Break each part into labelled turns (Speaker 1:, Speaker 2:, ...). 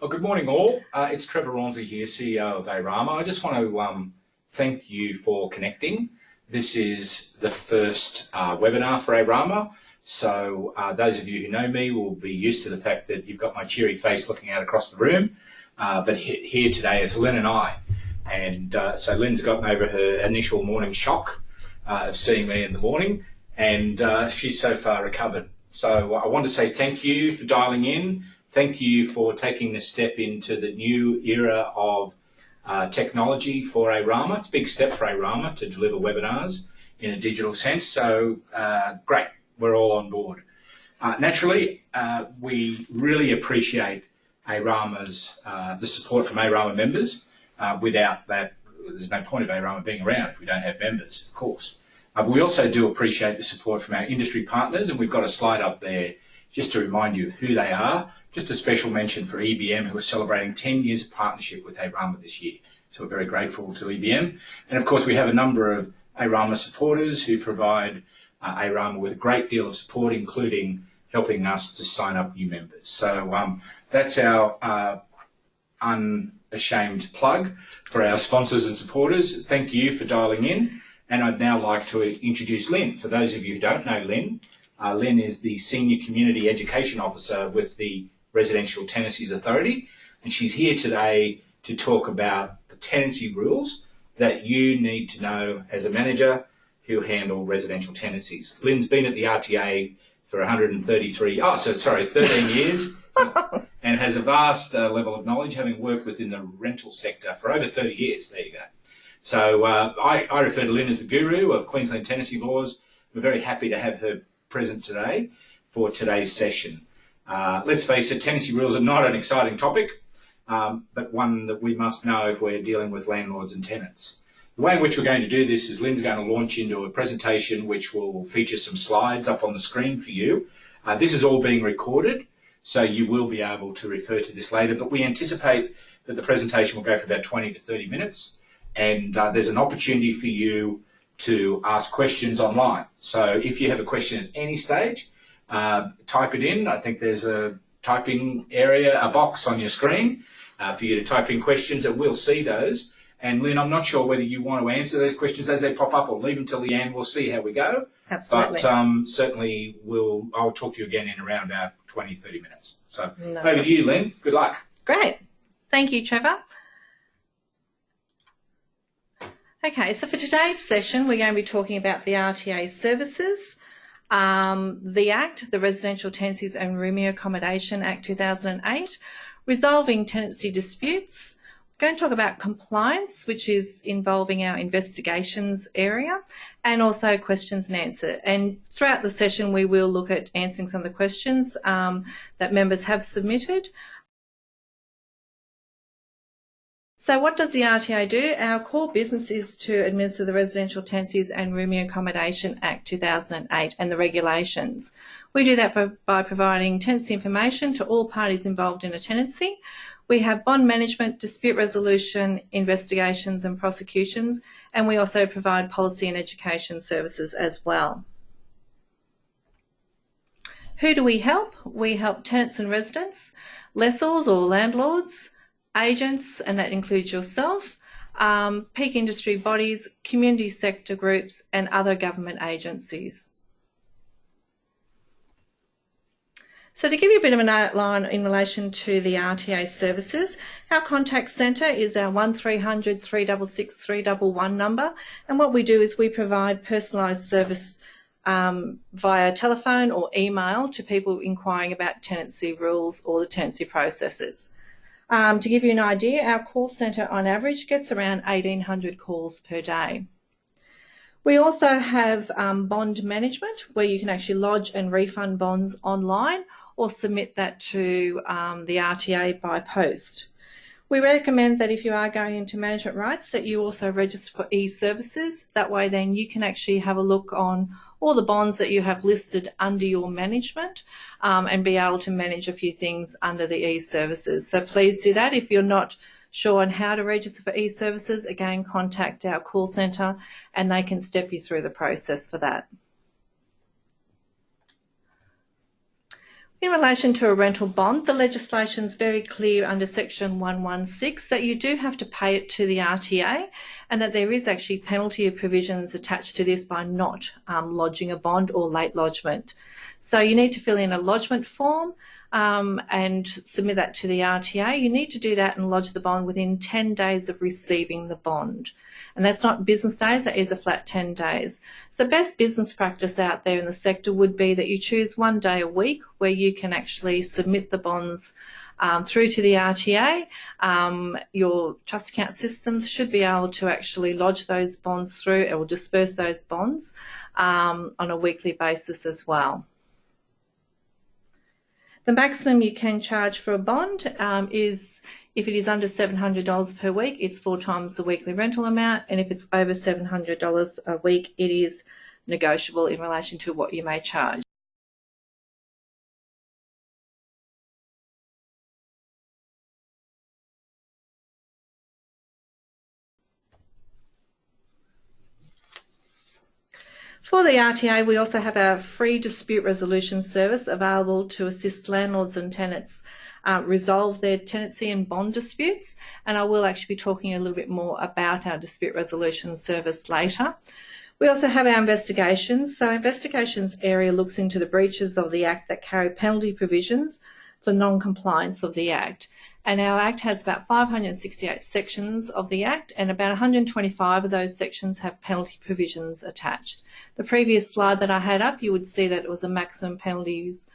Speaker 1: Well, good morning, all. Uh, it's Trevor Rawnsley here, CEO of ARAMA. I just want to um, thank you for connecting. This is the first uh, webinar for ARAMA. So uh, those of you who know me will be used to the fact that you've got my cheery face looking out across the room. Uh, but he here today is Lynn and I. And uh, so Lynn's gotten over her initial morning shock uh, of seeing me in the morning, and she's so far recovered. So I want to say thank you for dialing in. Thank you for taking this step into the new era of uh, technology for ARAMA. It's a big step for ARAMA to deliver webinars in a digital sense. So uh, great, we're all on board. Uh, naturally, uh, we really appreciate ARAMA's, uh, the support from ARAMA members. Uh, without that, there's no point of ARAMA being around if we don't have members, of course. but we also do appreciate the support from our industry partners, and we've got a slide up there just to remind you of who they are. Just a special mention for EBM, who are celebrating 10 years of partnership with ARAMA this year. So we're very grateful to EBM. And of course, we have a number of ARAMA supporters who provide uh, ARAMA with a great deal of support, including helping us to sign up new members. So um, that's our uh, unashamed plug for our sponsors and supporters. Thank you for dialing in. And I'd now like to introduce Lynn. For those of you who don't know Lynn, uh, Lynn is the Senior Community Education Officer with the Residential Tenancies Authority, and she's here today to talk about the tenancy rules that you need to know as a manager who handle residential tenancies. Lynn's been at the RTA for 133, oh, so sorry, 13 years, and has a vast uh, level of knowledge, having worked within the rental sector for over 30 years. There you go. So uh, I, I refer to Lynn as the guru of Queensland tenancy laws. We're very happy to have her present today for today's session. Uh, let's face it, tenancy rules are not an exciting topic, um, but one that we must know if we're dealing with landlords and tenants. The way in which we're going to do this is Lynn's going to launch into a presentation which will feature some slides up on the screen for you. Uh, this is all being recorded, so you will be able to refer to this later, but we anticipate that the presentation will go for about 20 to 30 minutes, and uh, there's an opportunity for you to ask questions online. So if you have a question at any stage, uh, type it in. I think there's a typing area, a box on your screen uh, for you to type in questions and we'll see those. And Lynn, I'm not sure whether you want to answer those questions as they pop up or leave them till the end. We'll see how we go.
Speaker 2: Absolutely.
Speaker 1: But um, certainly we'll, I'll talk to you again in around about 20, 30 minutes. So no. over to you, Lynn. Good luck.
Speaker 2: Great. Thank you, Trevor. Okay, so for today's session, we're going to be talking about the RTA services, um, the Act, the Residential Tenancies and Rooming Accommodation Act 2008, resolving tenancy disputes. We're going to talk about compliance, which is involving our investigations area, and also questions and answer. And throughout the session, we will look at answering some of the questions um, that members have submitted. So what does the RTA do? Our core business is to administer the Residential Tenancies and Rooming Accommodation Act 2008 and the regulations. We do that by, by providing tenancy information to all parties involved in a tenancy. We have bond management, dispute resolution, investigations and prosecutions, and we also provide policy and education services as well. Who do we help? We help tenants and residents, lessors or landlords, agents, and that includes yourself, um, peak industry bodies, community sector groups, and other government agencies. So to give you a bit of an outline in relation to the RTA services, our contact centre is our 1300 366 311 number. And what we do is we provide personalised service um, via telephone or email to people inquiring about tenancy rules or the tenancy processes. Um, to give you an idea, our call centre on average gets around 1800 calls per day. We also have um, bond management where you can actually lodge and refund bonds online or submit that to um, the RTA by post. We recommend that if you are going into management rights that you also register for e-services. That way then you can actually have a look on all the bonds that you have listed under your management um, and be able to manage a few things under the e-services. So please do that. If you're not sure on how to register for e-services, again, contact our call centre and they can step you through the process for that. In relation to a rental bond, the legislation is very clear under section 116 that you do have to pay it to the RTA and that there is actually penalty provisions attached to this by not um, lodging a bond or late lodgement. So you need to fill in a lodgement form um, and submit that to the RTA. You need to do that and lodge the bond within 10 days of receiving the bond. And that's not business days, that is a flat 10 days. So best business practice out there in the sector would be that you choose one day a week where you can actually submit the bonds um, through to the RTA. Um, your trust account systems should be able to actually lodge those bonds through or disperse those bonds um, on a weekly basis as well. The maximum you can charge for a bond um, is if it is under $700 per week, it's four times the weekly rental amount. And if it's over $700 a week, it is negotiable in relation to what you may charge. For the RTA, we also have our free dispute resolution service available to assist landlords and tenants uh, resolve their tenancy and bond disputes. And I will actually be talking a little bit more about our dispute resolution service later. We also have our investigations. So investigations area looks into the breaches of the Act that carry penalty provisions for non-compliance of the Act. And our Act has about 568 sections of the Act and about 125 of those sections have penalty provisions attached. The previous slide that I had up, you would see that it was a maximum penalties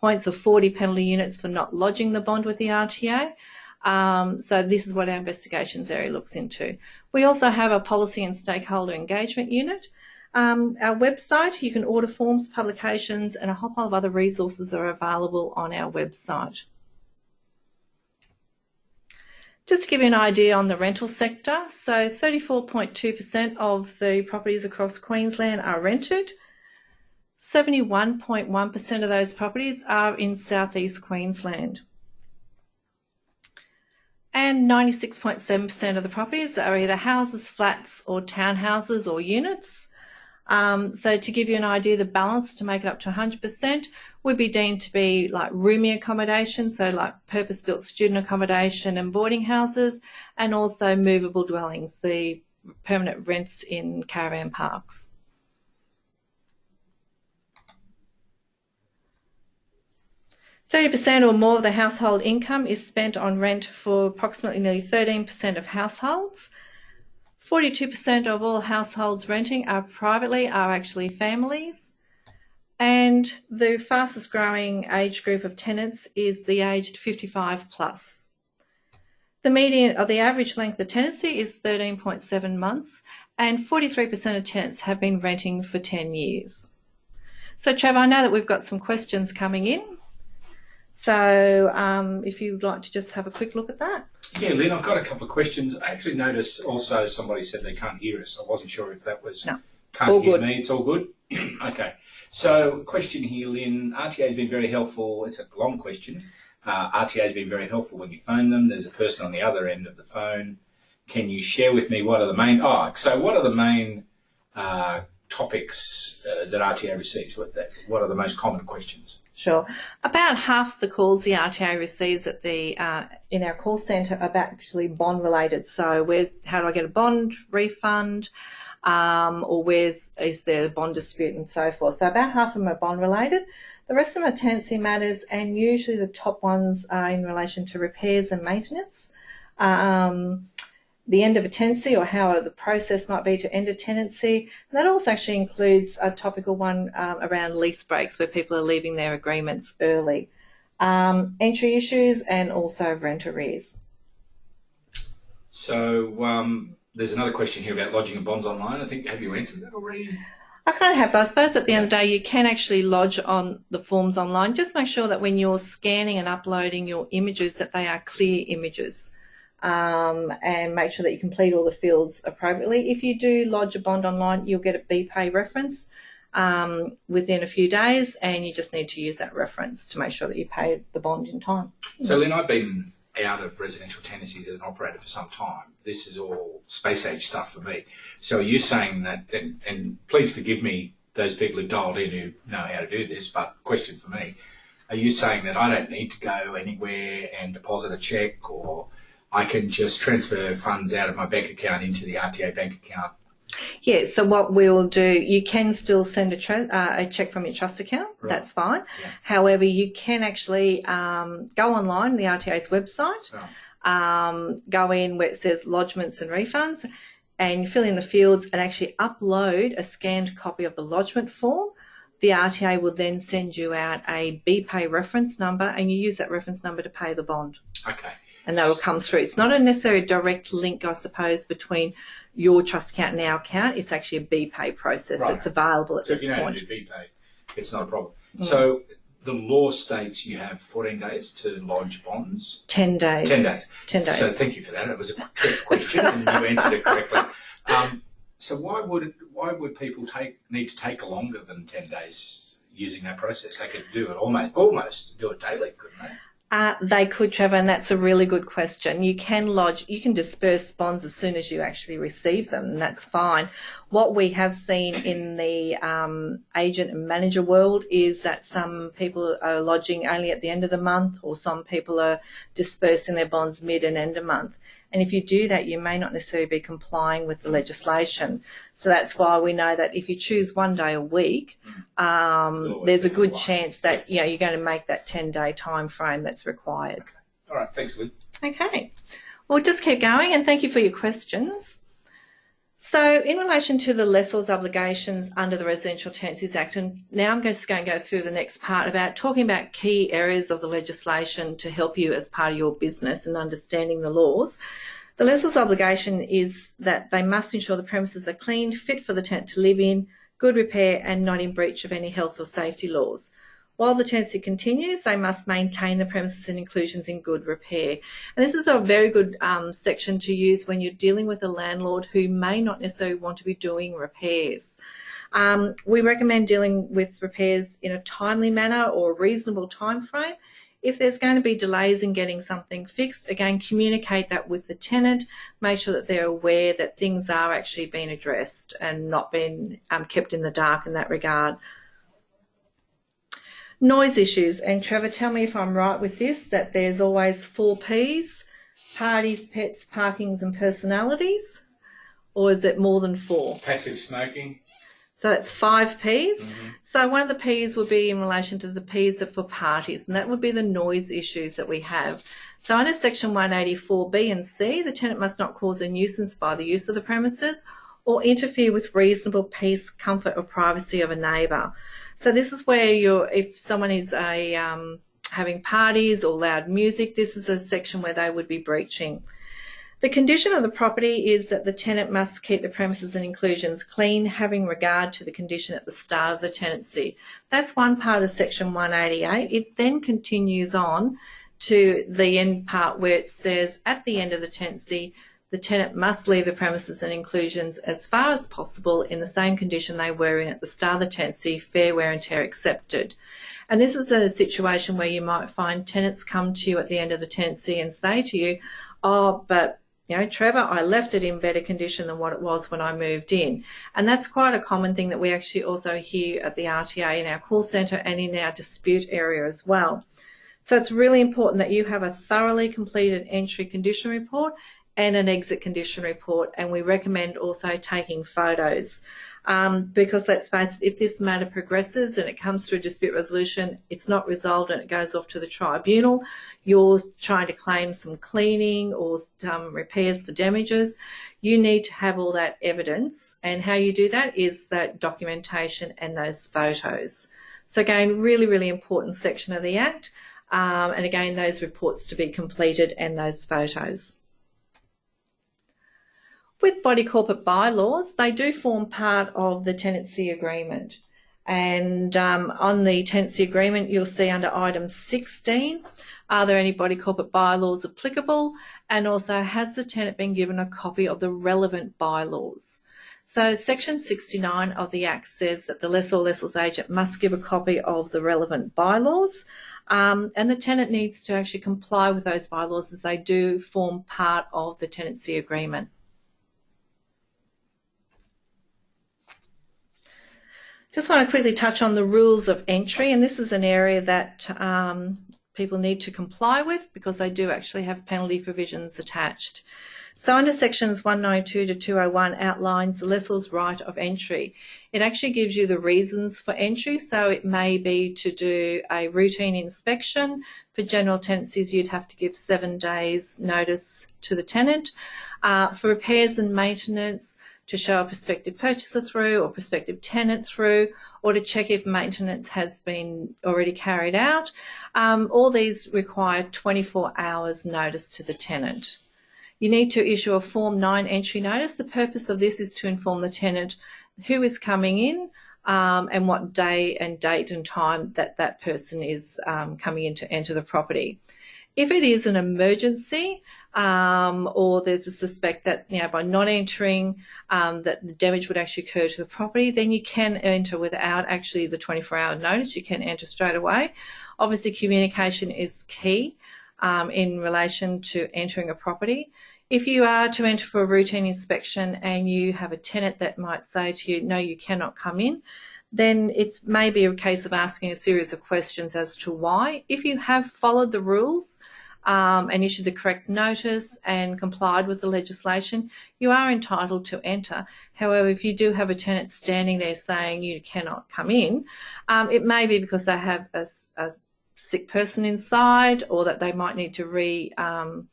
Speaker 2: points of 40 penalty units for not lodging the bond with the RTA. Um, so this is what our investigations area looks into. We also have a policy and stakeholder engagement unit. Um, our website, you can order forms, publications and a whole pile of other resources are available on our website. Just to give you an idea on the rental sector, so 34.2% of the properties across Queensland are rented. 71.1% of those properties are in southeast Queensland. And 96.7% of the properties are either houses, flats or townhouses or units. Um, so to give you an idea, the balance to make it up to 100% would be deemed to be like rooming accommodation, so like purpose-built student accommodation and boarding houses, and also movable dwellings, the permanent rents in caravan parks. Thirty percent or more of the household income is spent on rent for approximately nearly 13% of households. 42% of all households renting are privately are actually families. And the fastest growing age group of tenants is the aged 55 plus. The median or the average length of tenancy is 13.7 months and 43% of tenants have been renting for 10 years. So Trevor, I know that we've got some questions coming in. So um, if you'd like to just have a quick look at that.
Speaker 1: Yeah, Lynn, I've got a couple of questions. I actually noticed also somebody said they can't hear us. I wasn't sure if that was
Speaker 2: no.
Speaker 1: can't
Speaker 2: all
Speaker 1: hear
Speaker 2: good.
Speaker 1: me. It's all good. okay. So, question here, Lynn. RTA has been very helpful. It's a long question. Uh, RTA has been very helpful when you phone them. There's a person on the other end of the phone. Can you share with me what are the main? Oh, so what are the main uh, topics uh, that RTA receives? What, what are the most common questions?
Speaker 2: Sure. About half the calls the RTA receives at the uh, in our call centre are actually bond related. So, where how do I get a bond refund, um, or where's is there a bond dispute and so forth. So, about half of them are bond related. The rest of them are tenancy matters, and usually the top ones are in relation to repairs and maintenance. Um, the end of a tenancy or how the process might be to end a tenancy. And that also actually includes a topical one um, around lease breaks where people are leaving their agreements early. Um, entry issues and also rent arrears.
Speaker 1: So um, there's another question here about lodging of bonds online. I think have you answered that already?
Speaker 2: I kind of have, but I suppose at the end of the day, you can actually lodge on the forms online. Just make sure that when you're scanning and uploading your images, that they are clear images um, and make sure that you complete all the fields appropriately. If you do lodge a bond online, you'll get a BPay reference um, within a few days, and you just need to use that reference to make sure that you pay the bond in time.
Speaker 1: So, Lynn, I've been out of residential tenancies as an operator for some time. This is all space age stuff for me. So, are you saying that, and, and please forgive me, those people who dialed in who know how to do this, but question for me. are you saying that I don't need to go anywhere and deposit a check or I can just transfer funds out of my bank account into the RTA bank account?
Speaker 2: Yeah, so what we'll do, you can still send a, uh, a check from your trust account.
Speaker 1: Right.
Speaker 2: That's fine.
Speaker 1: Yeah.
Speaker 2: However, you can actually um, go online, the RTA's website,
Speaker 1: Oh,
Speaker 2: um, go in where it says lodgements and refunds, and fill in the fields and actually upload a scanned copy of the lodgement form. The RTA will then send you out a BPay reference number, and you use that reference number to pay the bond,
Speaker 1: okay.
Speaker 2: And that will come through. It's not a necessary direct link, I suppose, between your trust account and our account. It's actually a BPay process
Speaker 1: Right.
Speaker 2: that's available at
Speaker 1: So
Speaker 2: this
Speaker 1: if you know
Speaker 2: point.
Speaker 1: to do BPay, it's not a problem.
Speaker 2: Mm.
Speaker 1: So the law states you have 14 days to lodge bonds.
Speaker 2: 10 days.
Speaker 1: 10 days.
Speaker 2: 10 days.
Speaker 1: So thank you for that. It was a trick question and you answered it correctly. Um, so why would why would people take need to take longer than 10 days using that process? They could do it almost almost do it daily, couldn't they?
Speaker 2: Uh, they could, Trevor, and that's a really good question. You can lodge, you can disperse bonds as soon as you actually receive them, and that's fine. What we have seen in the um, agent and manager world is that some people are lodging only at the end of the month, or some people are dispersing their bonds mid and end of month. And if you do that, you may not necessarily be complying with the legislation. So that's why we know that if you choose one day a week, um, there's a good chance that you know you're going to make that 10 day time frame that's required. Okay.
Speaker 1: All right, thanks, Lynn.
Speaker 2: Okay, well, just keep going and thank you for your questions. So, in relation to the lessor's obligations under the Residential Tenancies Act, and now I'm just going to go through the next part about talking about key areas of the legislation to help you as part of your business and understanding the laws. The lessor's obligation is that they must ensure the premises are clean, fit for the tenant to live in, good repair, and not in breach of any health or safety laws. While the tenancy continues, they must maintain the premises and inclusions in good repair. And this is a very good um, section to use when you're dealing with a landlord who may not necessarily want to be doing repairs. Um, we recommend dealing with repairs in a timely manner or reasonable time frame. If there's going to be delays in getting something fixed, again, communicate that with the tenant. Make sure that they're aware that things are actually being addressed and not being um, kept in the dark in that regard. Noise issues, and Trevor, tell me if I'm right with this, that there's always four Ps, parties, pets, parkings and personalities, or is it more than four?
Speaker 1: Passive smoking.
Speaker 2: So that's five Ps. Mm-hmm. So one of the Ps would be in relation to the Ps that for parties, and that would be the noise issues that we have. So under section 184B and C, the tenant must not cause a nuisance by the use of the premises or interfere with reasonable peace, comfort or privacy of a neighbour. So this is where you're, if someone is a, um, having parties or loud music, this is a section where they would be breaching. The condition of the property is that the tenant must keep the premises and inclusions clean, having regard to the condition at the start of the tenancy. That's one part of section 188. It then continues on to the end part where it says at the end of the tenancy, the tenant must leave the premises and inclusions as far as possible in the same condition they were in at the start of the tenancy, fair wear and tear accepted. And this is a situation where you might find tenants come to you at the end of the tenancy and say to you, oh, but you know, Trevor, I left it in better condition than what it was when I moved in. And that's quite a common thing that we actually also hear at the RTA in our call centre and in our dispute area as well. So it's really important that you have a thoroughly completed entry condition report and an exit condition report. And we recommend also taking photos. Um, because let's face it, if this matter progresses and it comes through a dispute resolution, it's not resolved and it goes off to the tribunal, you're trying to claim some cleaning or some repairs for damages, you need to have all that evidence. And how you do that is that documentation and those photos. So again, really, really important section of the Act. Um, and again, those reports to be completed and those photos. With body corporate bylaws, they do form part of the tenancy agreement. And um, on the tenancy agreement, you'll see under item 16, are there any body corporate bylaws applicable? And also, has the tenant been given a copy of the relevant bylaws? So section 69 of the Act says that the lessor or lessor's agent must give a copy of the relevant bylaws. Um, and the tenant needs to actually comply with those bylaws as they do form part of the tenancy agreement. Just want to quickly touch on the rules of entry, and this is an area that um, people need to comply with because they do actually have penalty provisions attached. So under sections 192 to 201 outlines the lessor's right of entry. It actually gives you the reasons for entry. So it may be to do a routine inspection. For general tenancies, you'd have to give seven days notice to the tenant. Uh, for repairs and maintenance, to show a prospective purchaser through or prospective tenant through or to check if maintenance has been already carried out. Um, all these require 24 hours notice to the tenant. You need to issue a Form 9 entry notice. The purpose of this is to inform the tenant who is coming in um, and what day and date and time that that person is um, coming in to enter the property. If it is an emergency um, or there's a suspect that you know by not entering um, that the damage would actually occur to the property, then you can enter without actually the 24-hour notice. You can enter straight away. Obviously, communication is key um, in relation to entering a property. If you are to enter for a routine inspection and you have a tenant that might say to you, no, you cannot come in, then it may be a case of asking a series of questions as to why. If you have followed the rules um, and issued the correct notice and complied with the legislation, you are entitled to enter. However, if you do have a tenant standing there saying you cannot come in, um, it may be because they have a, a, sick person inside or that they might need to re um,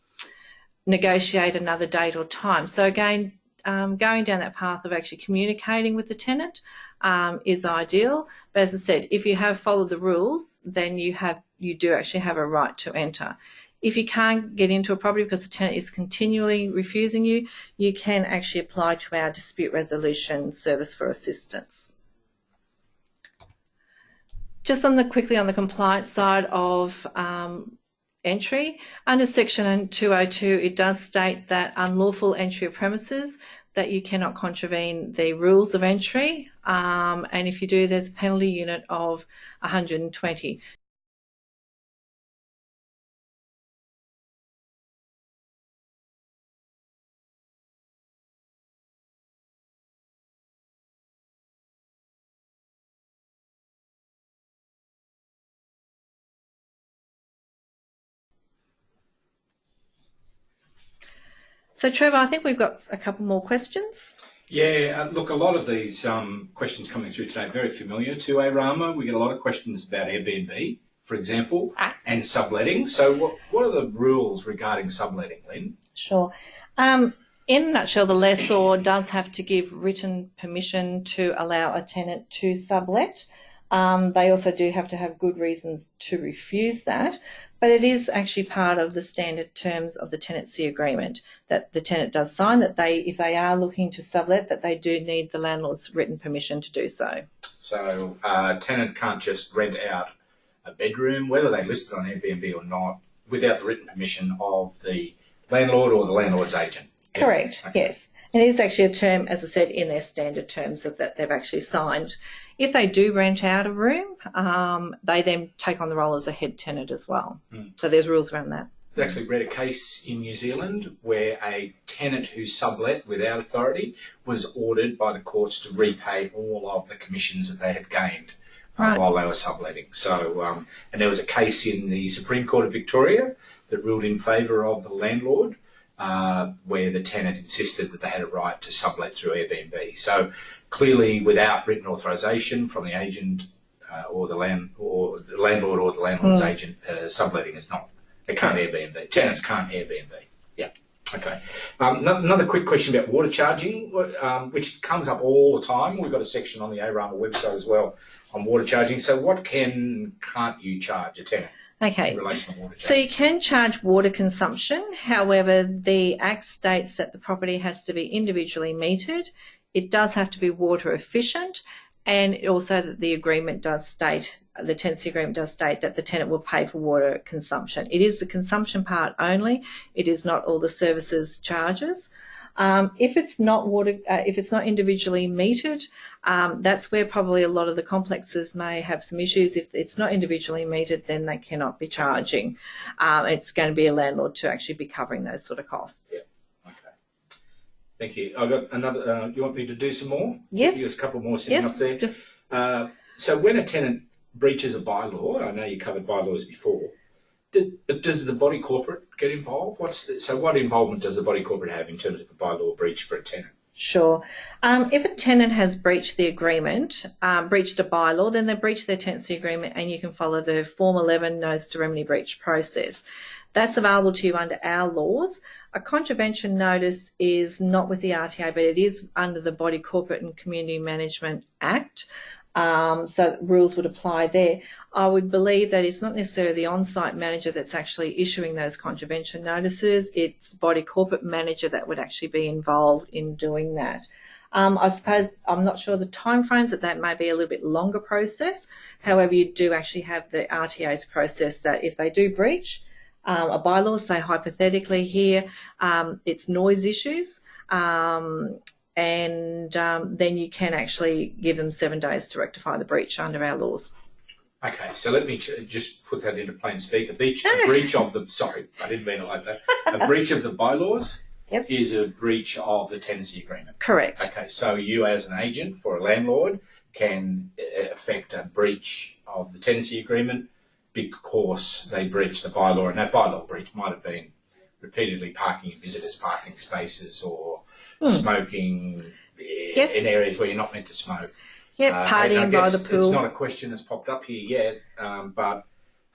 Speaker 2: negotiate another date or time. So again, um, going down that path of actually communicating with the tenant um, is ideal. But as I said, if you have followed the rules, then you have you do actually have a right to enter. If you can't get into a property because the tenant is continually refusing you, you can actually apply to our dispute resolution service for assistance. Just on the quickly on the compliance side of um, entry. Under section 202, it does state that unlawful entry of premises, that you cannot contravene the rules of entry. Um, and if you do, there's a penalty unit of 120. So Trevor, I think we've got a couple more questions.
Speaker 1: Yeah, uh, look, a lot of these um, questions coming through today are very familiar to ARAMA. We get a lot of questions about Airbnb, for example, ah. and subletting. So what, what are the rules regarding subletting, Lynn?
Speaker 2: Sure. Um, in a nutshell, the lessor does have to give written permission to allow a tenant to sublet. Um, they also do have to have good reasons to refuse that, but it is actually part of the standard terms of the tenancy agreement that the tenant does sign that they, if they are looking to sublet, that they do need the landlord's written permission to do so.
Speaker 1: So uh, a tenant can't just rent out a bedroom, whether they list it on Airbnb or not, without the written permission of the landlord or the landlord's agent.
Speaker 2: Correct. Okay. Yes. And it is actually a term, as I said, in their standard terms of that they've actually signed. If they do rent out a room, um, they then take on the role as a head tenant as well. Mm. So there's rules around that.
Speaker 1: I actually read a case in New Zealand where a tenant who sublet without authority was ordered by the courts to repay all of the commissions that they had gained uh, right. while they were subletting. So, um, and there was a case in the Supreme Court of Victoria that ruled in favour of the landlord uh, where the tenant insisted that they had a right to sublet through Airbnb. So clearly, without written authorisation from the agent uh, or the land or the landlord or the landlord's mm. agent, uh, subletting is not. They can't Airbnb. Tenants can't Airbnb. Yeah. Okay. Um, another quick question about water charging, um, which comes up all the time. We've got a section on the ARAMA website as well on water charging. So, what can can't you charge a tenant?
Speaker 2: Okay. So you can charge water consumption. However, the Act states that the property has to be individually metered. It does have to be water efficient. And also that the agreement does state, the tenancy agreement does state that the tenant will pay for water consumption. It is the consumption part only. It is not all the services charges. Um, if it's not water, uh, if it's not individually metered, um, that's where probably a lot of the complexes may have some issues. If it's not individually metered, then they cannot be charging. Um, it's going to be a landlord to actually be covering those sort of costs.
Speaker 1: Yeah. Okay. Thank you. I've got another. Uh, you want me to do some more?
Speaker 2: Yes.
Speaker 1: There's a couple more sitting
Speaker 2: Yes,
Speaker 1: up there.
Speaker 2: just
Speaker 1: Uh, so when a tenant breaches a bylaw, I know you covered bylaws before, does the body corporate get involved? What's the, so what involvement does the body corporate have in terms of a bylaw breach for a tenant?
Speaker 2: Sure. Um, if a tenant has breached the agreement, um, breached a bylaw, then they breach their tenancy agreement and you can follow the Form 11 Notice to Remedy Breach process. That's available to you under our laws. A contravention notice is not with the RTA, but it is under the Body Corporate and Community Management Act. Um, so rules would apply there. I would believe that it's not necessarily the on-site manager that's actually issuing those contravention notices. It's body corporate manager that would actually be involved in doing that. Um, I suppose I'm not sure the timeframes that that may be a little bit longer process. However, you do actually have the RTA's process that if they do breach um, a bylaw, say hypothetically here, um, it's noise issues. Um, and um, then you can actually give them seven days to rectify the breach under our laws.
Speaker 1: Okay, so let me ch- just put that into plain speak. A breach, a breach of the sorry, I didn't mean it like that. A breach of the bylaws
Speaker 2: Yes.
Speaker 1: is a breach of the tenancy agreement.
Speaker 2: Correct.
Speaker 1: Okay, so you as an agent for a landlord can uh, affect a breach of the tenancy agreement because they breached the bylaw, and that bylaw breach might have been repeatedly parking in visitors' parking spaces or smoking eh,
Speaker 2: Yes.
Speaker 1: in areas where you're not meant to smoke.
Speaker 2: Yep,
Speaker 1: Uh,
Speaker 2: partying by the pool.
Speaker 1: It's not a question that's popped up here yet, um, but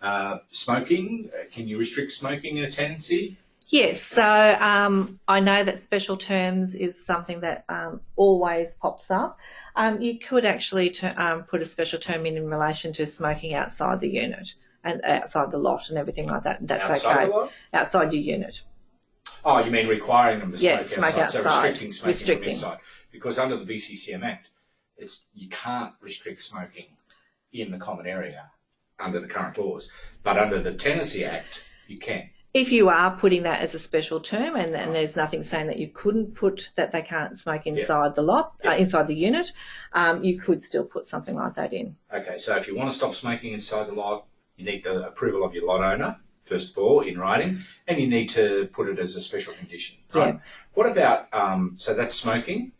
Speaker 1: uh, smoking, uh, can you restrict smoking in a tenancy?
Speaker 2: Yes, so um, I know that special terms is something that um, always pops up. Um, you could actually to, um, put a special term in in relation to smoking outside the unit and outside the lot and everything like that. That's
Speaker 1: outside
Speaker 2: okay. Outside your unit.
Speaker 1: Oh, you mean requiring them to smoke,
Speaker 2: Yeah, smoke
Speaker 1: outside. So restricting smoking
Speaker 2: Restricting.
Speaker 1: inside. Because under the BCCM Act, it's you can't restrict smoking in the common area under the current laws. But under the Tenancy Act, you can.
Speaker 2: If you are putting that as a special term, and, and there's nothing saying that you couldn't put that they can't smoke inside the lot, uh, inside the unit, um, you could still put something like that in.
Speaker 1: Okay, so if you want to stop smoking inside the lot, you need the approval of your lot owner, first of all, in writing, and you need to put it as a special condition. Right? What about, um, so that's smoking,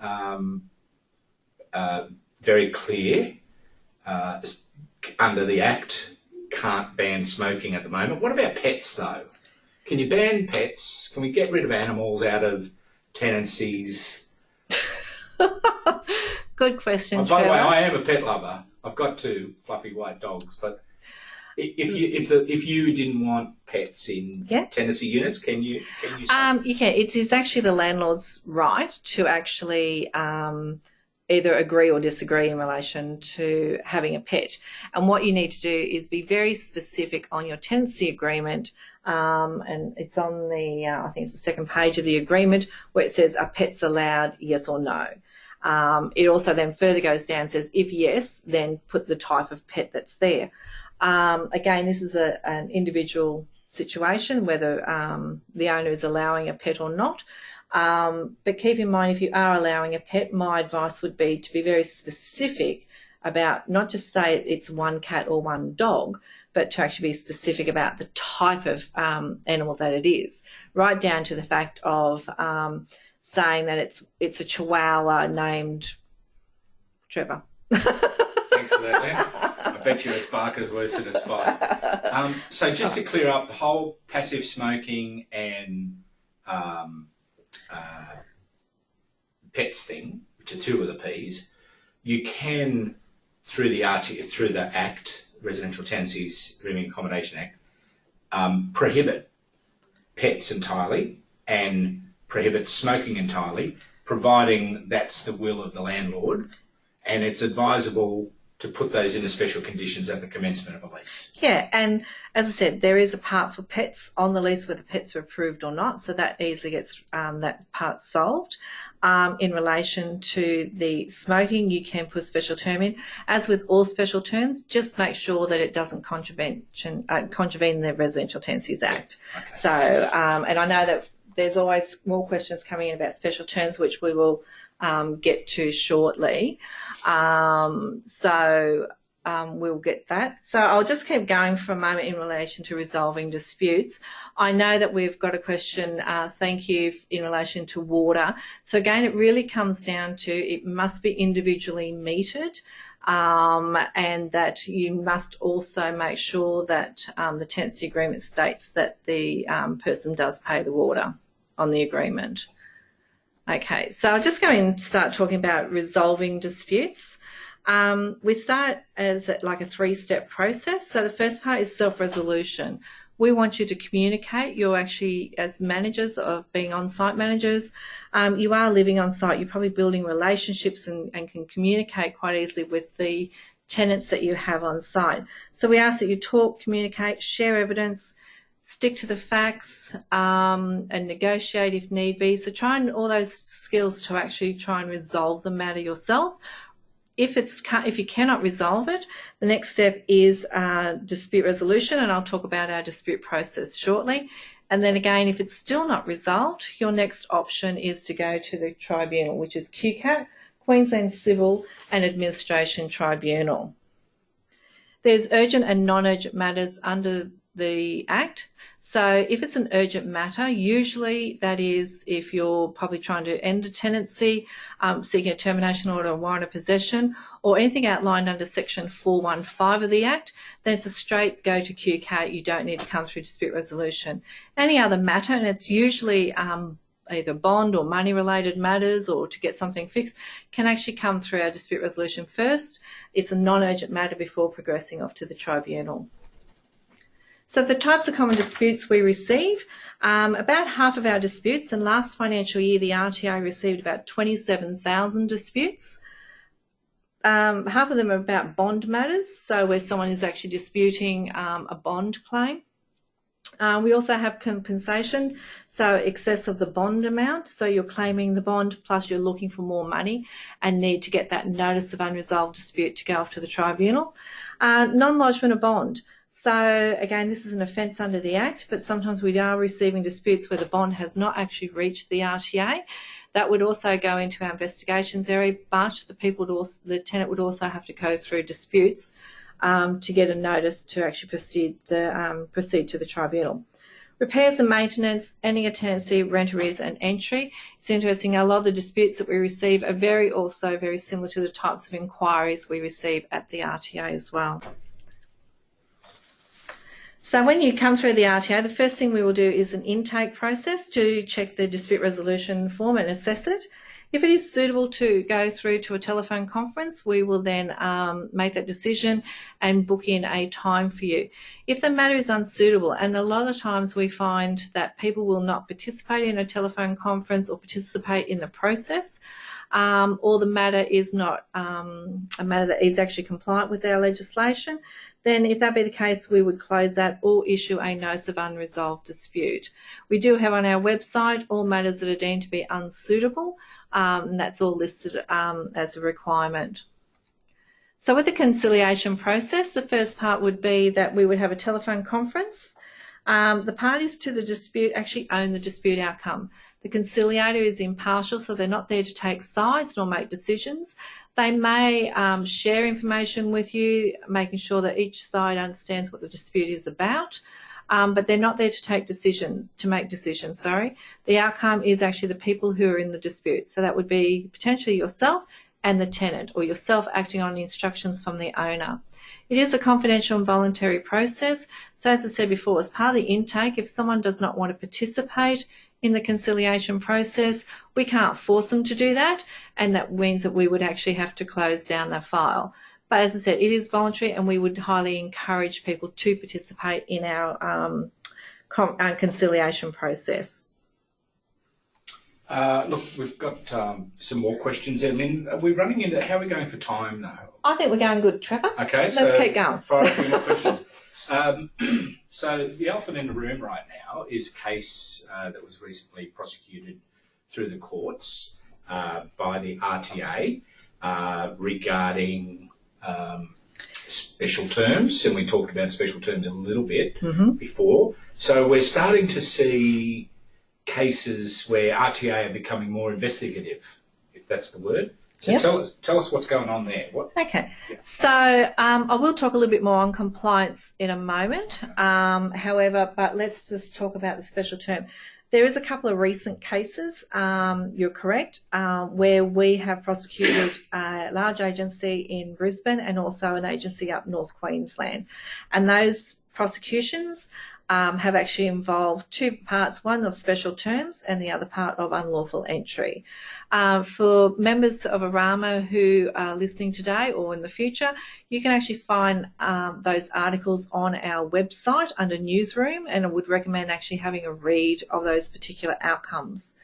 Speaker 1: um, uh, very clear, uh, under the Act, can't ban smoking at the moment. What about pets, though? Can you ban pets? Can we get rid of animals out of tenancies?
Speaker 2: Good question,
Speaker 1: Oh, by the way, I am a pet lover. I've got two fluffy white dogs, but if you if the if you didn't want pets in
Speaker 2: Yeah.
Speaker 1: tenancy units, can you can you?
Speaker 2: Um, you can. It is actually the landlord's right to actually um, either agree or disagree in relation to having a pet. And what you need to do is be very specific on your tenancy agreement. Um, and it's on the, uh, I think it's the second page of the agreement where it says, are pets allowed, yes or no? Um, it also then further goes down and says, if yes, then put the type of pet that's there. Um, again, this is a, an individual situation, whether um, the owner is allowing a pet or not. Um, but keep in mind, if you are allowing a pet, my advice would be to be very specific about not just say it's one cat or one dog, but to actually be specific about the type of um, animal that it is, right down to the fact of um, saying that it's it's a Chihuahua named Trevor.
Speaker 1: Thanks for that, Len. I bet you it's Barker's worse than it's Spike. Um, so just to clear up the whole passive smoking and um, uh, pets thing, which are two of the P's, you can through the RT through the Act, Residential Tenancies Rooming Accommodation Act, um, prohibit pets entirely and prohibit smoking entirely, providing that's the will of the landlord, and it's advisable to put those into special conditions at the commencement of a lease.
Speaker 2: Yeah, and as I said, there is a part for pets on the lease whether pets are approved or not, so that easily gets um, that part solved. Um, in relation to the smoking, you can put a special term in. As with all special terms, just make sure that it doesn't contravene, uh, contravene the Residential Tenancies Act.
Speaker 1: Okay.
Speaker 2: So, um, and I know that there's always more questions coming in about special terms, which we will um, get to shortly. Um, so, um, we'll get that. So I'll just keep going for a moment in relation to resolving disputes. I know that we've got a question, uh, thank you, in relation to water. So again, it really comes down to it must be individually metered. Um, and that you must also make sure that um, the tenancy agreement states that the um, person does pay the water on the agreement. Okay, so I'll just go and start talking about resolving disputes. Um, we start as like a three-step process. So the first part is self-resolution. We want you to communicate. You're actually, as managers of being on-site managers, um, you are living on site. You're probably building relationships and, and can communicate quite easily with the tenants that you have on site. So we ask that you talk, communicate, share evidence, stick to the facts, um, and negotiate if need be. So try and all those skills to actually try and resolve the matter yourselves if it's if you cannot resolve it, the next step is uh, dispute resolution, and I'll talk about our dispute process shortly. And then again, if it's still not resolved, your next option is to go to the tribunal, which is QCAT, Queensland Civil and Administration Tribunal. There's urgent and non-urgent matters under the Act. So if it's an urgent matter, usually that is if you're probably trying to end a tenancy, um, seeking a termination order or warrant of possession, or anything outlined under Section 415 of the Act, then it's a straight go to QCAT. You don't need to come through dispute resolution. Any other matter, and it's usually um, either bond or money related matters or to get something fixed can actually come through our dispute resolution first. It's a non-urgent matter before progressing off to the tribunal. So the types of common disputes we receive, um, about half of our disputes, and last financial year the RTA received about 27,000 disputes. Um, half of them are about bond matters, so where someone is actually disputing um, a bond claim. Uh, we also have compensation, so excess of the bond amount. So you're claiming the bond plus you're looking for more money and need to get that notice of unresolved dispute to go off to the tribunal. Uh, Non-lodgement of bond. So again, this is an offence under the Act, but sometimes we are receiving disputes where the bond has not actually reached the RTA. That would also go into our investigations area, but the people would also, the tenant would also have to go through disputes um, to get a notice to actually proceed the um, proceed to the tribunal. Repairs and maintenance, ending a tenancy, rent arrears and entry. It's interesting, a lot of the disputes that we receive are very also very similar to the types of inquiries we receive at the RTA as well. So when you come through the RTA, the first thing we will do is an intake process to check the dispute resolution form and assess it. If it is suitable to go through to a telephone conference, we will then um, make that decision and book in a time for you. If the matter is unsuitable, and a lot of times we find that people will not participate in a telephone conference or participate in the process, um, or the matter is not um, a matter that is actually compliant with our legislation, then if that be the case, we would close that or issue a notice of unresolved dispute. We do have on our website all matters that are deemed to be unsuitable, um, and that's all listed um, as a requirement. So with the conciliation process, the first part would be that we would have a telephone conference. Um, the parties to the dispute actually own the dispute outcome. The conciliator is impartial, so they're not there to take sides nor make decisions. They may um, share information with you, making sure that each side understands what the dispute is about. Um, but they're not there to take decisions, to make decisions, sorry. The outcome is actually the people who are in the dispute. So that would be potentially yourself and the tenant or yourself acting on instructions from the owner. It is a confidential and voluntary process. So as I said before, as part of the intake, if someone does not want to participate in the conciliation process. We can't force them to do that, and that means that we would actually have to close down the file. But as I said, it is voluntary, and we would highly encourage people to participate in our, um, our uh, conciliation process.
Speaker 1: Uh, look, we've got um, some more questions there, Lynn. Are we running into how are we going for time now?
Speaker 2: I think we're going good, Trevor.
Speaker 1: Okay,
Speaker 2: let's
Speaker 1: so
Speaker 2: keep going.
Speaker 1: Fire a more questions. Um, so the elephant in the room right now is a case uh, that was recently prosecuted through the courts uh, by the RTA uh, regarding um, special terms, and we talked about special terms a little bit mm -hmm. before. So we're starting to see cases where RTA are becoming more investigative, if that's the word, So
Speaker 2: Yes.
Speaker 1: tell us tell us what's going on there. What
Speaker 2: Okay,
Speaker 1: Yeah.
Speaker 2: so um, I will talk a little bit more on compliance in a moment. Um, however, but let's just talk about the special term. There is a couple of recent cases, um, you're correct, um, where we have prosecuted a large agency in Brisbane and also an agency up North Queensland. And those prosecutions um, have actually involved two parts, one of special terms and the other part of unlawful entry. Uh, for members of Arama who are listening today or in the future, you can actually find um, those articles on our website under newsroom, and I would recommend actually having a read of those particular outcomes.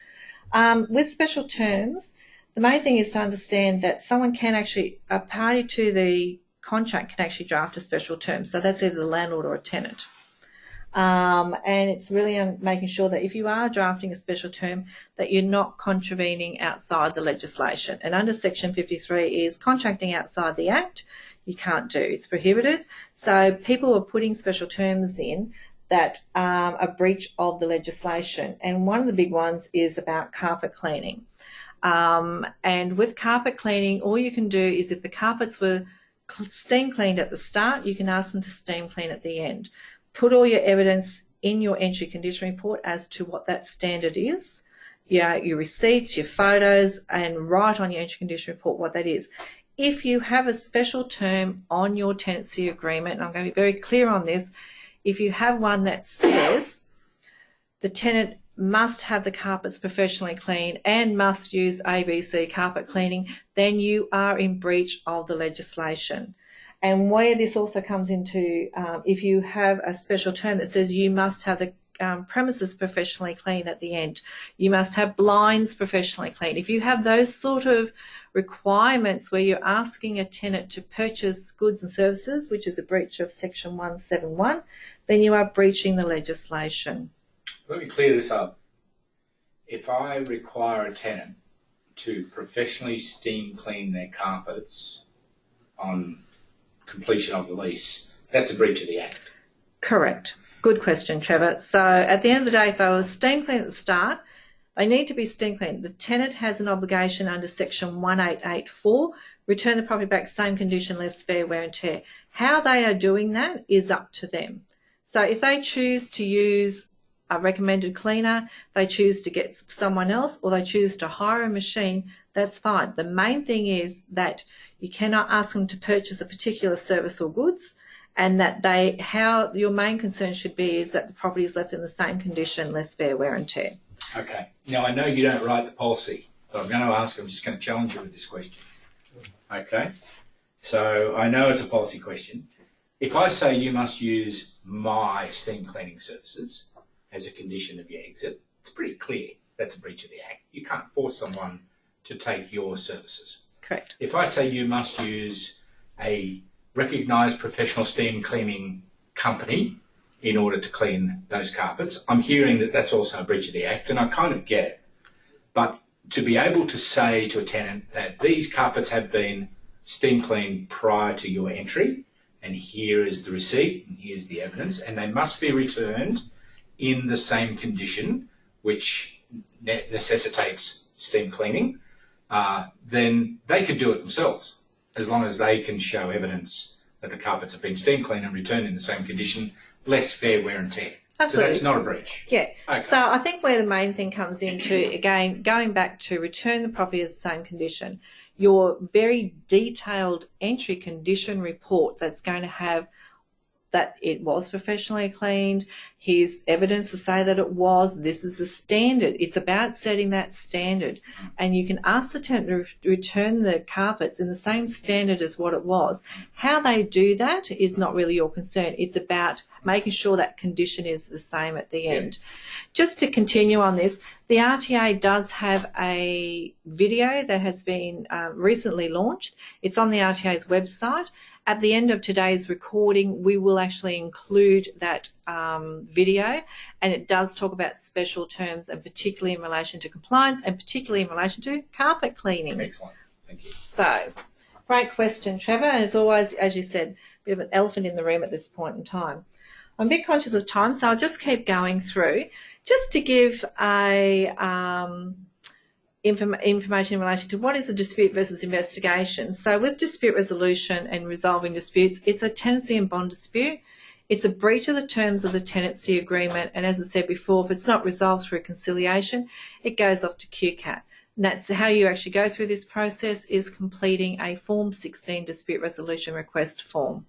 Speaker 2: Um, with special terms, the main thing is to understand that someone can actually, a party to the contract can actually draft a special term. So that's either the landlord or a tenant. Um, and it's really making sure that if you are drafting a special term, that you're not contravening outside the legislation. And under Section 53 is contracting outside the Act, you can't do. It's prohibited. So people are putting special terms in that um, a breach of the legislation. And one of the big ones is about carpet cleaning. Um, and with carpet cleaning, all you can do is if the carpets were steam cleaned at the start, you can ask them to steam clean at the end put all your evidence in your entry condition report as to what that standard is. Yeah, your receipts, your photos, and write on your entry condition report what that is. If you have a special term on your tenancy agreement, and I'm going to be very clear on this, if you have one that says the tenant must have the carpets professionally cleaned and must use ABC carpet cleaning, then you are in breach of the legislation. And where this also comes into, um, if you have a special term that says you must have the um, premises professionally clean at the end, you must have blinds professionally clean. If you have those sort of requirements where you're asking a tenant to purchase goods and services, which is a breach of Section 171, then you are breaching the legislation.
Speaker 1: Let me clear this up. If I require a tenant to professionally steam clean their carpets on completion of the lease, that's a breach of the Act.
Speaker 2: Correct. Good question, Trevor. So at the end of the day, if they were steam clean at the start, they need to be steam clean. The tenant has an obligation under section 1884, return the property back same condition, less fair wear and tear. How they are doing that is up to them. So if they choose to use a recommended cleaner, they choose to get someone else, or they choose to hire a machine, that's fine. The main thing is that you cannot ask them to purchase a particular service or goods and that they how your main concern should be is that the property is left in the same condition, less fair wear and tear.
Speaker 1: Okay. Now I know you don't write the policy, but I'm going to ask. I'm just going to challenge you with this question. Okay. So I know it's a policy question. If I say you must use my steam cleaning services as a condition of your exit, it's pretty clear that's a breach of the act. You can't force someone to take your services.
Speaker 2: Correct.
Speaker 1: If I say you must use a recognised professional steam cleaning company in order to clean those carpets, I'm hearing that that's also a breach of the Act, and I kind of get it. But to be able to say to a tenant that these carpets have been steam cleaned prior to your entry, and here is the receipt, and here's the evidence, and they must be returned in the same condition, which ne- necessitates steam cleaning, uh, then they could do it themselves as long as they can show evidence that the carpets have been steam cleaned and returned in the same condition, less fair wear and tear.
Speaker 2: Absolutely.
Speaker 1: So that's not a breach.
Speaker 2: Yeah.
Speaker 1: Okay.
Speaker 2: So I think where the main thing comes into, again, going back to return the property as the same condition, your very detailed entry condition report that's going to have that it was professionally cleaned, here's evidence to say that it was, this is the standard. It's about setting that standard. And you can ask the tenant to return the carpets in the same standard as what it was. How they do that is not really your concern. It's about making sure that condition is the same at the end. Just to continue on this, the RTA does have a video that has been uh, recently launched. It's on the RTA's website. At the end of today's recording, we will actually include that um, video, and it does talk about special terms, and particularly in relation to compliance, and particularly in relation to carpet cleaning.
Speaker 1: Excellent. Thank you.
Speaker 2: So, great question, Trevor. And it's always, as you said, a bit of an elephant in the room at this point in time. I'm a bit conscious of time, so I'll just keep going through just to give a um, inform information in relation to what is a dispute versus investigation. So with dispute resolution and resolving disputes, it's a tenancy and bond dispute. It's a breach of the terms of the tenancy agreement. And as I said before, if it's not resolved through conciliation, it goes off to QCAT. And that's how you actually go through this process is completing a Form 16 dispute resolution request form.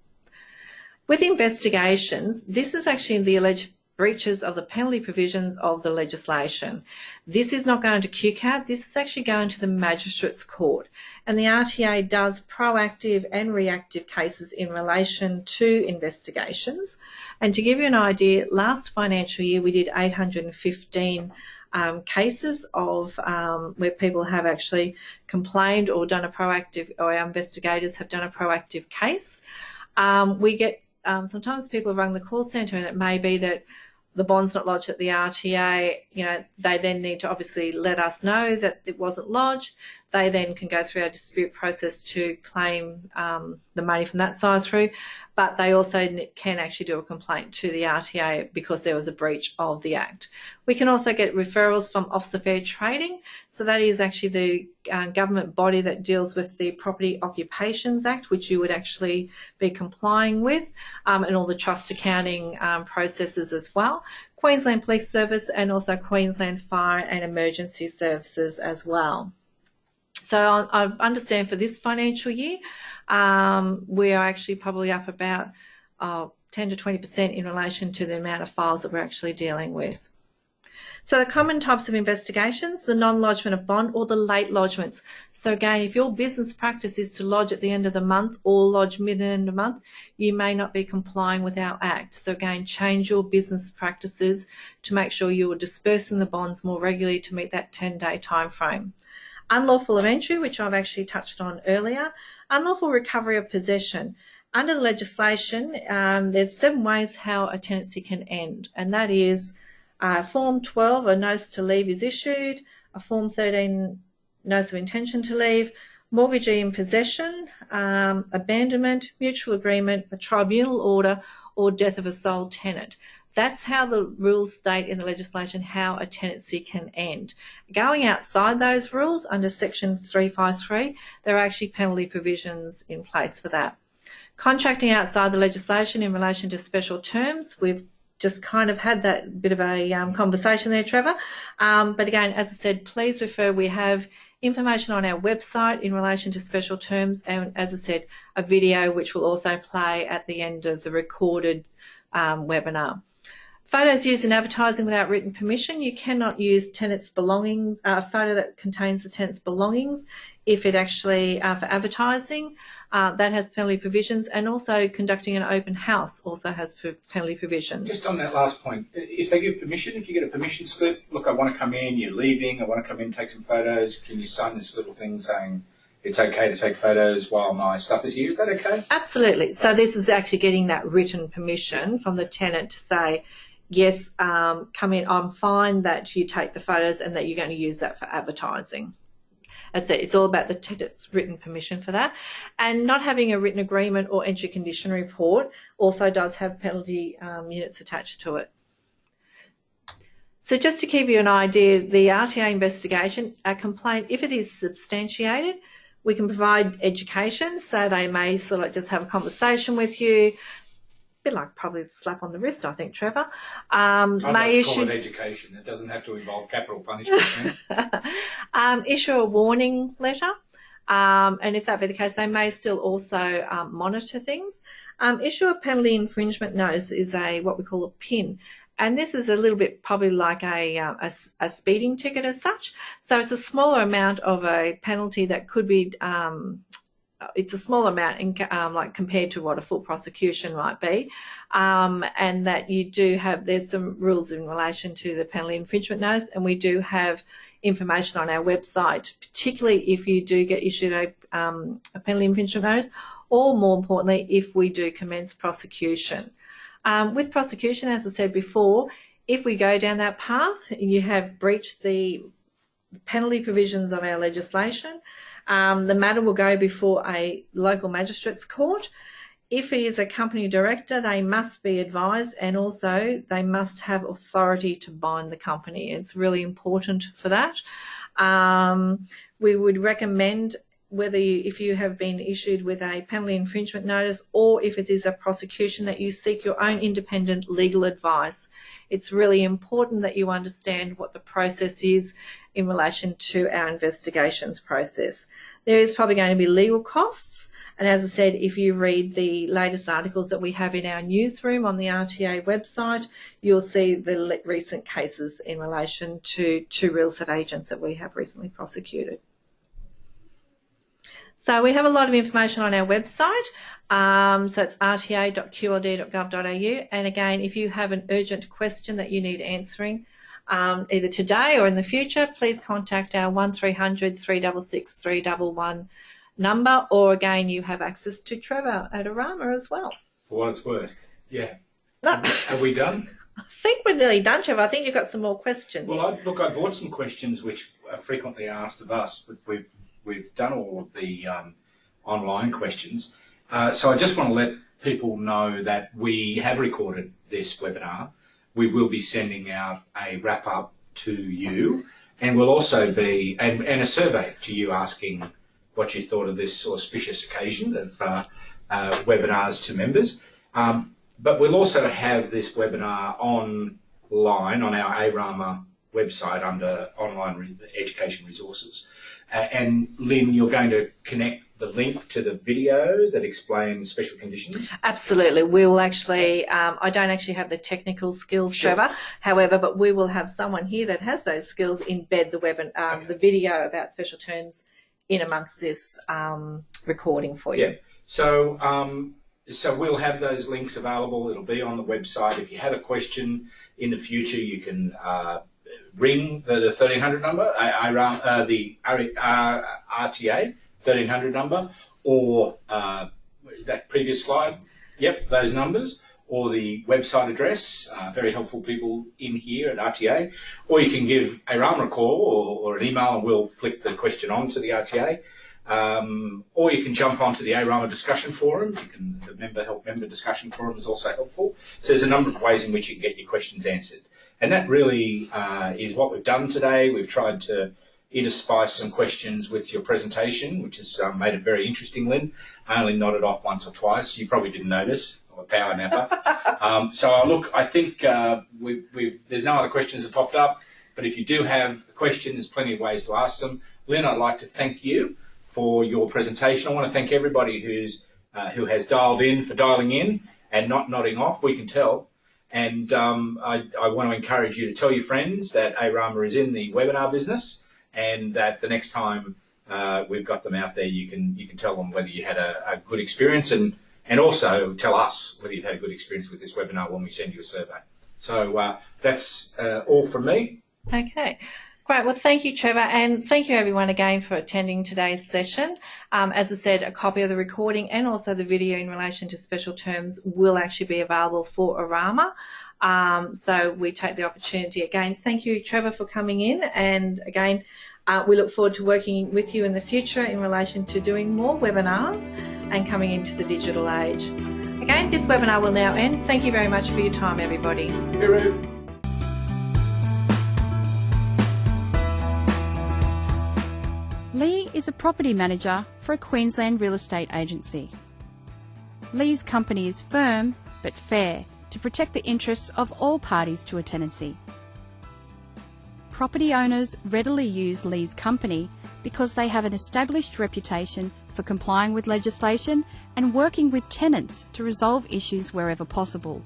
Speaker 2: With investigations, this is actually the alleged breaches of the penalty provisions of the legislation. This is not going to QCAT, this is actually going to the Magistrates Court. And the RTA does proactive and reactive cases in relation to investigations. And to give you an idea, last financial year we did 815 um, cases of um, where people have actually complained or done a proactive, or our investigators have done a proactive case. Um, we get um, sometimes people rung the call centre and it may be that the bond's not lodged at the RTA, you know, they then need to obviously let us know that it wasn't lodged. They then can go through our dispute process to claim um, the money from that side through, but they also can actually do a complaint to the RTA because there was a breach of the Act. We can also get referrals from Office of Fair Trading. So that is actually the uh, government body that deals with the Property Occupations Act, which you would actually be complying with, um, and all the trust accounting um, processes as well. Queensland Police Service and also Queensland Fire and Emergency Services as well. So I understand for this financial year, um, we are actually probably up about uh, 10 to 20% in relation to the amount of files that we're actually dealing with. So the common types of investigations, the non-lodgement of bond or the late lodgements. So again, if your business practice is to lodge at the end of the month or lodge mid and end of the month, you may not be complying with our Act. So again, change your business practices to make sure you are dispersing the bonds more regularly to meet that 10-day time frame. Unlawful entry, which I've actually touched on earlier. Unlawful recovery of possession. Under the legislation, um, there's seven ways how a tenancy can end, and that is uh, Form 12, a notice to leave is issued, a Form 13, notice of intention to leave, mortgagee in possession, um, abandonment, mutual agreement, a tribunal order, or death of a sole tenant. That's how the rules state in the legislation how a tenancy can end. Going outside those rules under section 353, there are actually penalty provisions in place for that. Contracting outside the legislation in relation to special terms, we've just kind of had that bit of a um, conversation there, Trevor. Um, but again, as I said, please refer. We have information on our website in relation to special terms and, as I said, a video which will also play at the end of the recorded um, webinar. Photos used in advertising without written permission. You cannot use tenants' belongings, uh, a photo that contains the tenant's belongings if it actually, uh, for advertising, uh, that has penalty provisions and also conducting an open house also has penalty provisions.
Speaker 1: Just on that last point, if they give permission, if you get a permission slip, look, I want to come in, you're leaving, I want to come in, take some photos, can you sign this little thing saying it's okay to take photos while my stuff is here? Is that okay?
Speaker 2: Absolutely. So this is actually getting that written permission from the tenant to say, yes, um, come in, I'm fine that you take the photos and that you're going to use that for advertising. As I said, it's all about the tenant's written permission for that. And not having a written agreement or entry condition report also does have penalty um, units attached to it. So just to give you an idea, the RTA investigation, a complaint, if it is substantiated, we can provide education. So they may sort of just have a conversation with you, bit like probably a slap on the wrist, I think, Trevor.
Speaker 1: Um, I'd may like issue it education. It doesn't have to involve capital punishment.
Speaker 2: um, issue a warning letter, um, and if that be the case, they may still also um, monitor things. Um, issue a penalty infringement notice is a what we call a PIN. And this is a little bit probably like a, uh, a, a, speeding ticket as such. So it's a smaller amount of a penalty that could be um, it's a small amount in, um, like compared to what a full prosecution might be. Um, and that you do have there's some rules in relation to the penalty infringement notice and we do have information on our website particularly if you do get issued a, um, a penalty infringement notice or more importantly if we do commence prosecution. Um, with prosecution as I said before if we go down that path you have breached the penalty provisions of our legislation um, the matter will go before a local magistrates court. if he is a company director, they must be advised and also they must have authority to bind the company. It's really important for that. Um, we would recommend whether you, if you have been issued with a penalty infringement notice or if it is a prosecution that you seek your own independent legal advice. It's really important that you understand what the process is in relation to our investigations process. There is probably going to be legal costs and as I said, if you read the latest articles that we have in our newsroom on the RTA website, you'll see the recent cases in relation to two real estate agents that we have recently prosecuted. So we have a lot of information on our website. Um, so it's rta.qld.gov.au. And again, if you have an urgent question that you need answering, um, either today or in the future, please contact our 1300 366 311 number, or again, you have access to Trevor at ARAMA as well.
Speaker 1: For what it's worth, yeah. Have we done?
Speaker 2: I think we're nearly done, Trevor. I think you've got some more questions.
Speaker 1: Well, I, look, I brought some questions which are frequently asked of us, but we've we've done all of the um, online questions. Uh, so I just want to let people know that we have recorded this webinar. We will be sending out a wrap up to you, and we'll also be and, and a survey to you asking what you thought of this auspicious occasion of uh, uh, webinars to members. Um, but we'll also have this webinar online on our ARAMA website under online re education resources. Uh, and Lynn, you're going to connect the link to the video that explains special conditions?
Speaker 2: Absolutely. We will actually, um, I don't actually have the technical skills, sure. Trevor, however, but we will have someone here that has those skills embed the web and um, okay. the video about special terms in amongst this um, recording for you. Yeah.
Speaker 1: So, um, so we'll have those links available. It'll be on the website. If you have a question in the future, you can uh, ring the, the 1300 number, uh, the RTA 1300 number, or uh, that previous slide. Yep, those numbers or the website address, uh, very helpful people in here at RTA, or you can give a call or, or, an email and we'll flick the question on to the RTA. Um, or you can jump onto the ARAMA discussion forum. You can, the member help member discussion forum is also helpful. So there's a number of ways in which you can get your questions answered. And that really uh, is what we've done today. We've tried to interspice some questions with your presentation, which has um, made it very interesting, Lynn. I only nodded off once or twice. You probably didn't notice I'm a power napper. um, so look, I think uh, we've, we've, there's no other questions that popped up, but if you do have a question, there's plenty of ways to ask them. Lynn, I'd like to thank you for your presentation. I want to thank everybody who's uh, who has dialed in for dialing in and not nodding off. We can tell. And um, I, I, want to encourage you to tell your friends that ARAMA is in the webinar business and that the next time uh, we've got them out there, you can you can tell them whether you had a, a good experience and and also tell us whether you've had a good experience with this webinar when we send you a survey. So uh, that's uh, all from me.
Speaker 2: Okay. Great. Well, thank you, Trevor, and thank you everyone again for attending today's session. Um, as I said, a copy of the recording and also the video in relation to special terms will actually be available for ARAMA. Um, so we take the opportunity again. Thank you, Trevor, for coming in, and again, uh, we look forward to working with you in the future in relation to doing more webinars and coming into the digital age. Again, this webinar will now end. Thank you very much for your time, everybody.
Speaker 3: Lee is a property manager for a Queensland real estate agency. Lee's company is firm but fair to protect the interests of all parties to a tenancy property owners readily use Lee's company because they have an established reputation for complying with legislation and working with tenants to resolve issues wherever possible.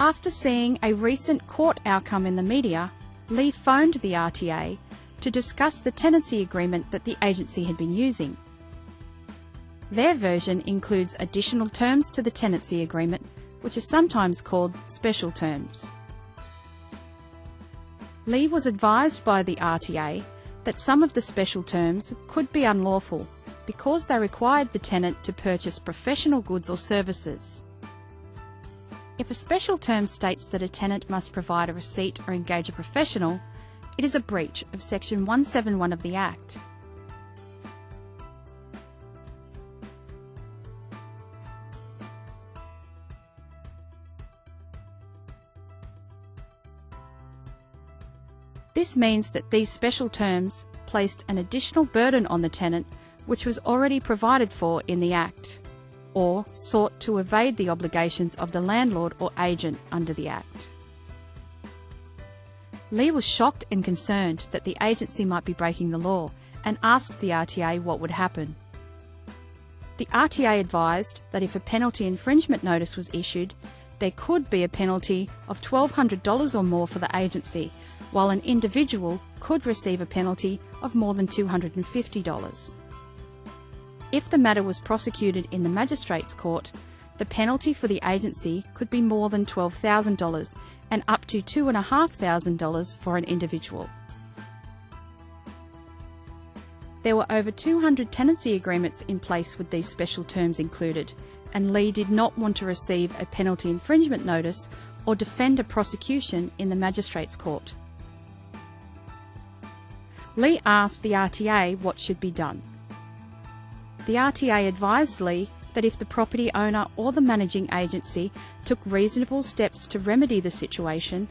Speaker 3: After seeing a recent court outcome in the media, Lee phoned the RTA to discuss the tenancy agreement that the agency had been using. Their version includes additional terms to the tenancy agreement, which are sometimes called special terms. Lee was advised by the RTA that some of the special terms could be unlawful because they required the tenant to purchase professional goods or services. If a special term states that a tenant must provide a receipt or engage a professional, it is a breach of Section 171 of the Act. Means that these special terms placed an additional burden on the tenant which was already provided for in the Act, or sought to evade the obligations of the landlord or agent under the Act. Lee was shocked and concerned that the agency might be breaking the law and asked the RTA what would happen. The RTA advised that if a penalty infringement notice was issued, there could be a penalty of $1,200 or more for the agency, while an individual could receive a penalty of more than $250. If the matter was prosecuted in the Magistrates Court, the penalty for the agency could be more than $12,000 and up to $2,500 for an individual. There were over 200 tenancy agreements in place with these special terms included, and Lee did not want to receive a penalty infringement notice or defend a prosecution in the Magistrates Court. Lee asked the RTA what should be done. The RTA advised Lee that if the property owner or the managing agency took reasonable steps to remedy the situation,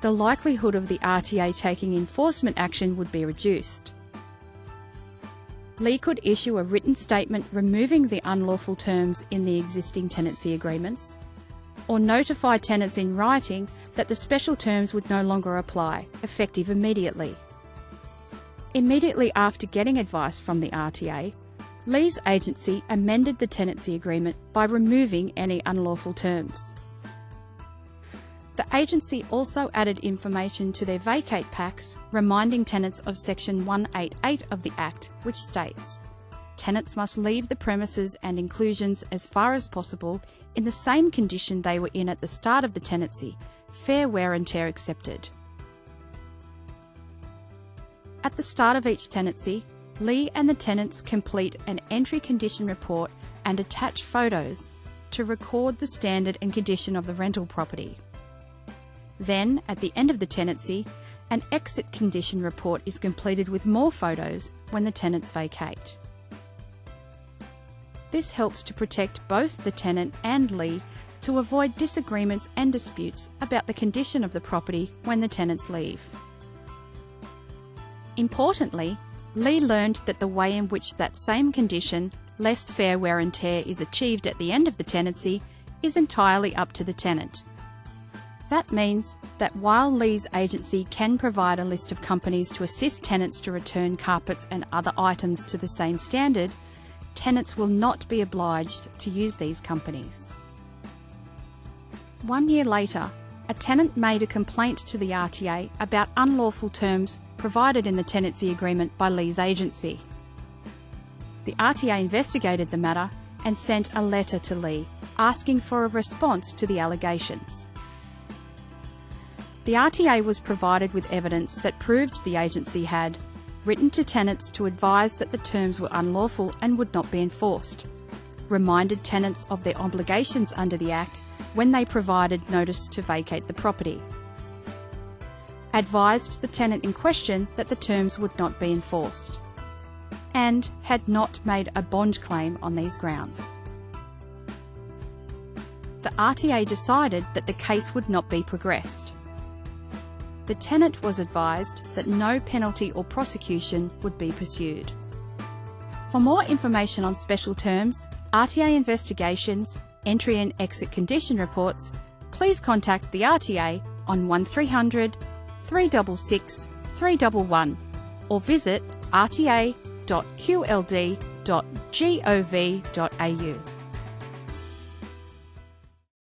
Speaker 3: the likelihood of the RTA taking enforcement action would be reduced. Lee could issue a written statement removing the unlawful terms in the existing tenancy agreements, or notify tenants in writing that the special terms would no longer apply, effective immediately. Immediately after getting advice from the RTA, Lee's agency amended the tenancy agreement by removing any unlawful terms. The agency also added information to their vacate packs reminding tenants of section 188 of the Act which states tenants must leave the premises and inclusions as far as possible in the same condition they were in at the start of the tenancy, fair wear and tear accepted. At the start of each tenancy, Lee and the tenants complete an entry condition report and attach photos to record the standard and condition of the rental property. Then, at the end of the tenancy, an exit condition report is completed with more photos when the tenants vacate. This helps to protect both the tenant and Lee to avoid disagreements and disputes about the condition of the property when the tenants leave. Importantly, Lee learned that the way in which that same condition, less fair wear and tear, is achieved at the end of the tenancy is entirely up to the tenant. That means that while Lee's agency can provide a list of companies to assist tenants to return carpets and other items to the same standard, tenants will not be obliged to use these companies. One year later, a tenant made a complaint to the RTA about unlawful terms provided in the tenancy agreement by Lee's agency. The RTA investigated the matter and sent a letter to Lee asking for a response to the allegations. The RTA was provided with evidence that proved the agency had written to tenants to advise that the terms were unlawful and would not be enforced, reminded tenants of their obligations under the Act when they provided notice to vacate the property, advised the tenant in question that the terms would not be enforced, and had not made a bond claim on these grounds. The RTA decided that the case would not be progressed. The tenant was advised that no penalty or prosecution would be pursued. For more information on special terms, RTA investigations, entry and exit condition reports, please contact the RTA on 1300 366 311 or visit rta.qld.gov.au.